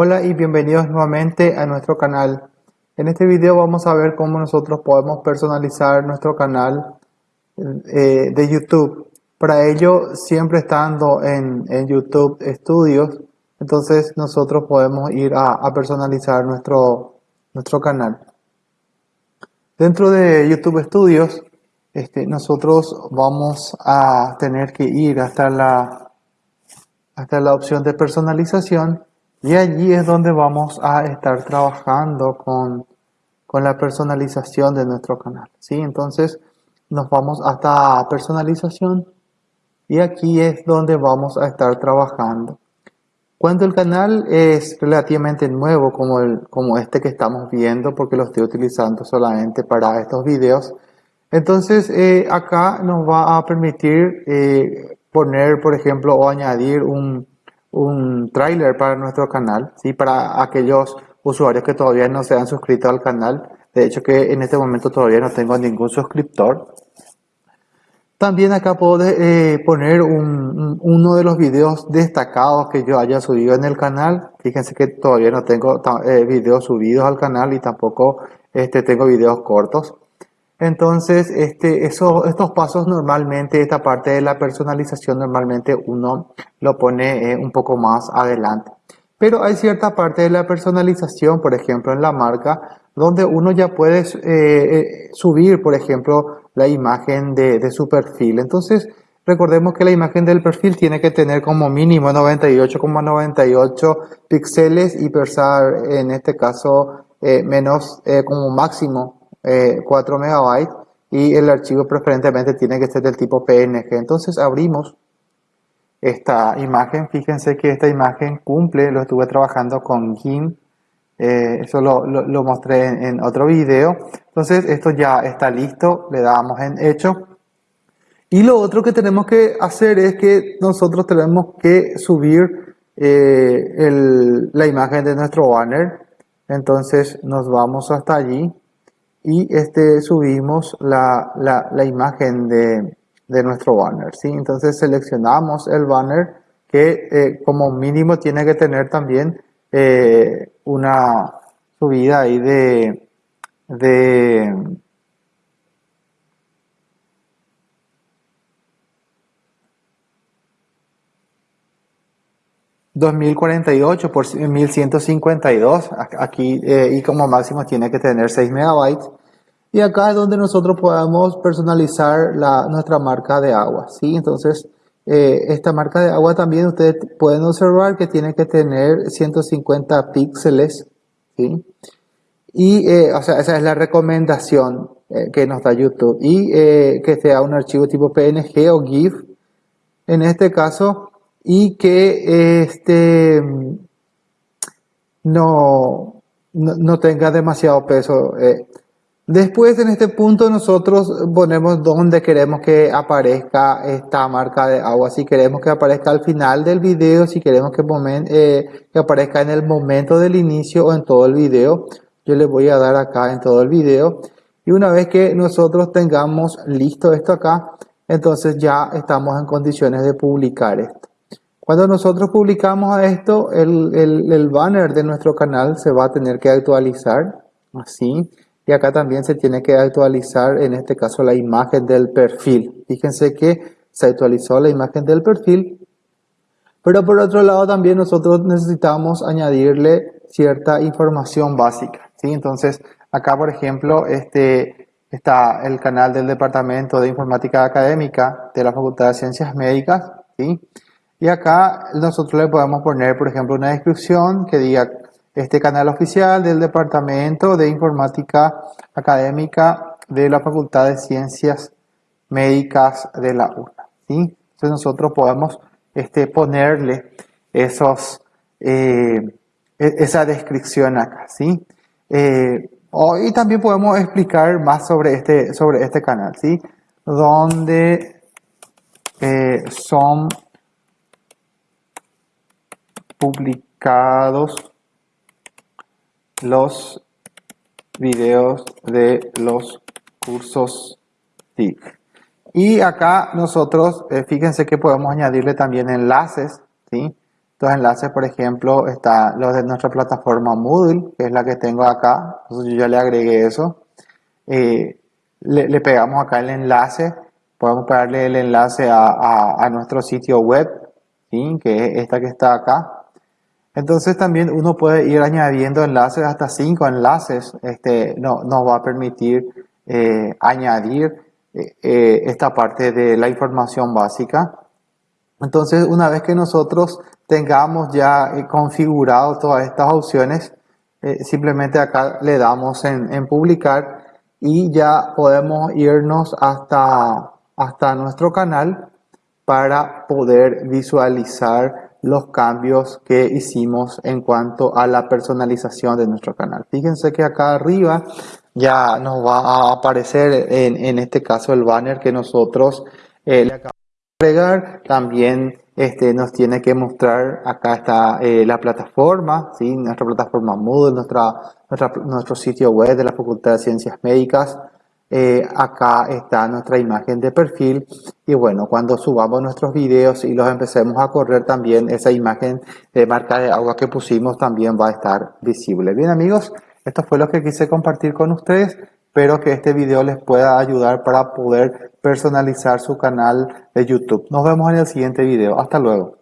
Hola y bienvenidos nuevamente a nuestro canal. En este video vamos a ver cómo nosotros podemos personalizar nuestro canal eh, de YouTube. Para ello, siempre estando en, YouTube Studios, entonces nosotros podemos ir a, personalizar nuestro, nuestro canal. Dentro de YouTube Studios, este, nosotros vamos a tener que ir hasta la, hasta la opción de personalización y allí es donde vamos a estar trabajando con, la personalización de nuestro canal. ¿sí? Entonces nos vamos hasta personalización y aquí es donde vamos a estar trabajando. Cuando el canal es relativamente nuevo como, el, como este que estamos viendo porque lo estoy utilizando solamente para estos videos, entonces eh, acá nos va a permitir eh, poner por ejemplo o añadir un, un tráiler para nuestro canal, ¿sí? para aquellos usuarios que todavía no se han suscrito al canal. De hecho que en este momento todavía no tengo ningún suscriptor. También acá puedo eh, poner uno de los videos destacados que yo haya subido en el canal. Fíjense que todavía no tengo eh, videos subidos al canal y tampoco este, tengo videos cortos. Entonces, este, eso, estos pasos normalmente, esta parte de la personalización normalmente uno lo pone eh, un poco más adelante. Pero hay cierta parte de la personalización, por ejemplo en la marca, donde uno ya puede eh, eh, subir, por ejemplo, la imagen de, su perfil. Entonces, recordemos que la imagen del perfil tiene que tener como mínimo 98,98 píxeles y pesar, en este caso, menos como máximo 4 eh, megabytes y el archivo preferentemente tiene que ser del tipo PNG. Entonces abrimos esta imagen. Fíjense que esta imagen cumple, lo estuve trabajando con GIMP. Eh, eso lo, lo, mostré en, otro video. Entonces esto ya está listo, le damos en hecho. Y lo otro que tenemos que hacer es que nosotros tenemos que subir eh, la imagen de nuestro banner. Entonces nos vamos hasta allí y este, subimos la, la, imagen de, de, nuestro banner. ¿sí? Entonces seleccionamos el banner que eh, como mínimo tiene que tener también eh, una subida ahí de, de 2048 por 1152 aquí eh, y como máximo tiene que tener 6 megabytes y acá es donde nosotros podemos personalizar nuestra marca de agua ¿sí? entonces eh, esta marca de agua también ustedes pueden observar que tiene que tener 150 píxeles ¿sí? y eh, o sea esa es la recomendación que nos da YouTube y que sea un archivo tipo PNG o GIF en este caso y que este, no, no, tenga demasiado peso. Después en este punto nosotros ponemos donde queremos que aparezca esta marca de agua. Si queremos que aparezca al final del video, si queremos que, eh, que aparezca en el momento del inicio o en todo el video. Yo le voy a dar acá en todo el video. Y una vez que nosotros tengamos listo esto acá, entonces ya estamos en condiciones de publicar esto. Cuando nosotros publicamos esto, el, banner de nuestro canal se va a tener que actualizar, así. Y acá también se tiene que actualizar, en este caso, la imagen del perfil. Fíjense que se actualizó la imagen del perfil. Pero por otro lado también nosotros necesitamos añadirle cierta información básica. ¿sí? Entonces, acá por ejemplo, este, está el canal del Departamento de Informática Académica de la Facultad de Ciencias Médicas. ¿sí? Y acá nosotros le podemos poner, por ejemplo, una descripción que diga este canal oficial del Departamento de Informática Académica de la Facultad de Ciencias Médicas de la UNA. ¿sí? Entonces nosotros podemos este, ponerle esos, eh, e-, esa descripción acá. ¿sí? Eh, y también podemos explicar más sobre este, sobre este canal, ¿sí? donde eh, son publicados los videos de los cursos TIC. Y acá nosotros, eh, fíjense que podemos añadirle también enlaces, ¿sí? Estos enlaces, por ejemplo, están los de nuestra plataforma Moodle, que es la que tengo acá. Entonces yo ya le agregué eso. Eh, le, pegamos acá el enlace. Podemos pegarle el enlace a, nuestro sitio web, ¿sí? que es esta que está acá. Entonces también uno puede ir añadiendo enlaces, hasta cinco enlaces. Este, no, nos va a permitir eh, añadir eh, esta parte de la información básica. Entonces, una vez que nosotros tengamos ya eh, configurado todas estas opciones, eh, simplemente acá le damos en, publicar y ya podemos irnos hasta, hasta nuestro canal para poder visualizar los cambios que hicimos en cuanto a la personalización de nuestro canal. Fíjense que acá arriba ya nos va a aparecer en, en este caso el banner que nosotros eh, le acabamos agregar. También este, nos tiene que mostrar, acá está eh, la plataforma, ¿sí? nuestra plataforma Moodle, nuestra, nuestro sitio web de la Facultad de Ciencias Médicas. Eh, acá está nuestra imagen de perfil y bueno, cuando subamos nuestros videos y los empecemos a correr también, esa imagen de marca de agua que pusimos también va a estar visible. Bien amigos, esto fue lo que quise compartir con ustedes. Espero que este video les pueda ayudar para poder personalizar su canal de YouTube. Nos vemos en el siguiente video. Hasta luego.